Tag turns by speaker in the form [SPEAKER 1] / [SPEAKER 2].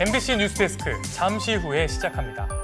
[SPEAKER 1] MBC 뉴스데스크 잠시 후에 시작합니다.